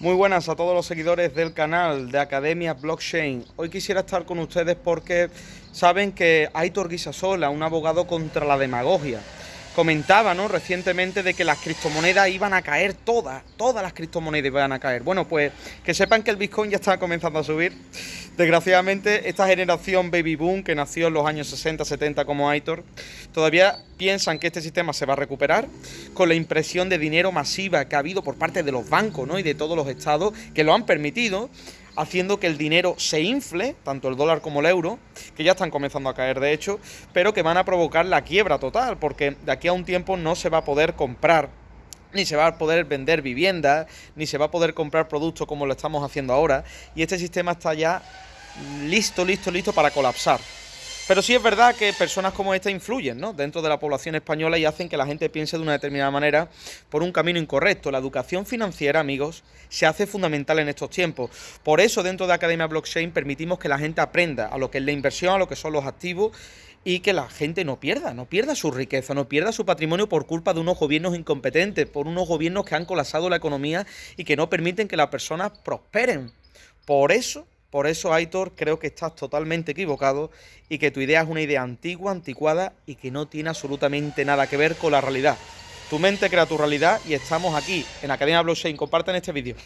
Muy buenas a todos los seguidores del canal de Academia Blockchain. Hoy quisiera estar con ustedes porque saben que Aitor Guisasola, un abogado contra la demagogia, comentaba ¿no? recientemente de que las criptomonedas iban a caer todas, todas las criptomonedas iban a caer. Bueno, pues que sepan que el Bitcoin ya está comenzando a subir. Desgraciadamente, esta generación baby boom que nació en los años 60, 70 como Aitor, todavía piensan que este sistema se va a recuperar con la impresión de dinero masiva que ha habido por parte de los bancos ¿no? y de todos los estados que lo han permitido haciendo que el dinero se infle, tanto el dólar como el euro, que ya están comenzando a caer de hecho, pero que van a provocar la quiebra total, porque de aquí a un tiempo no se va a poder comprar ni se va a poder vender viviendas, ni se va a poder comprar productos como lo estamos haciendo ahora, y este sistema está ya listo, listo, listo para colapsar. Pero sí es verdad que personas como esta influyen ¿no? dentro de la población española y hacen que la gente piense de una determinada manera por un camino incorrecto. La educación financiera, amigos, se hace fundamental en estos tiempos. Por eso, dentro de Academia Blockchain, permitimos que la gente aprenda a lo que es la inversión, a lo que son los activos y que la gente no pierda, no pierda su riqueza, no pierda su patrimonio por culpa de unos gobiernos incompetentes, por unos gobiernos que han colapsado la economía y que no permiten que las personas prosperen. Por eso por eso, Aitor, creo que estás totalmente equivocado y que tu idea es una idea antigua, anticuada y que no tiene absolutamente nada que ver con la realidad. Tu mente crea tu realidad y estamos aquí en Academia Blockchain. Comparten este vídeo.